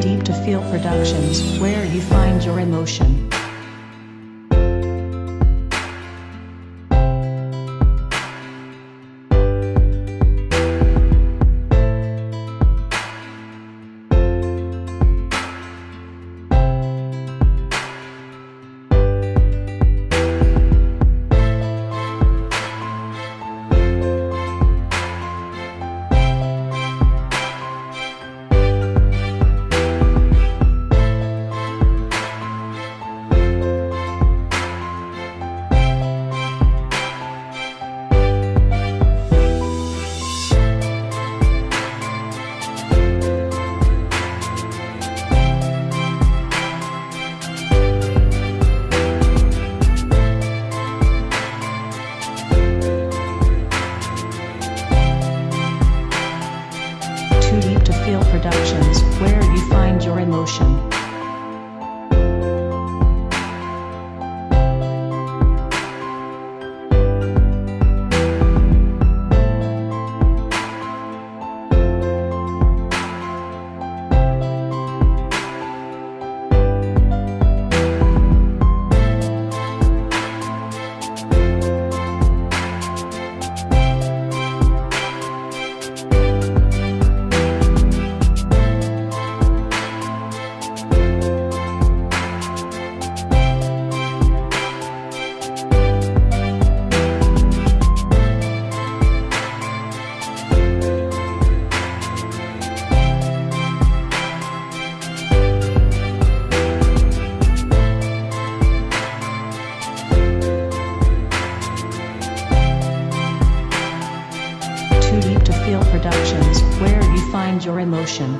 Deep to Feel Productions, where you find your emotion. Productions, where you find your emotion. Productions, where you find your emotion.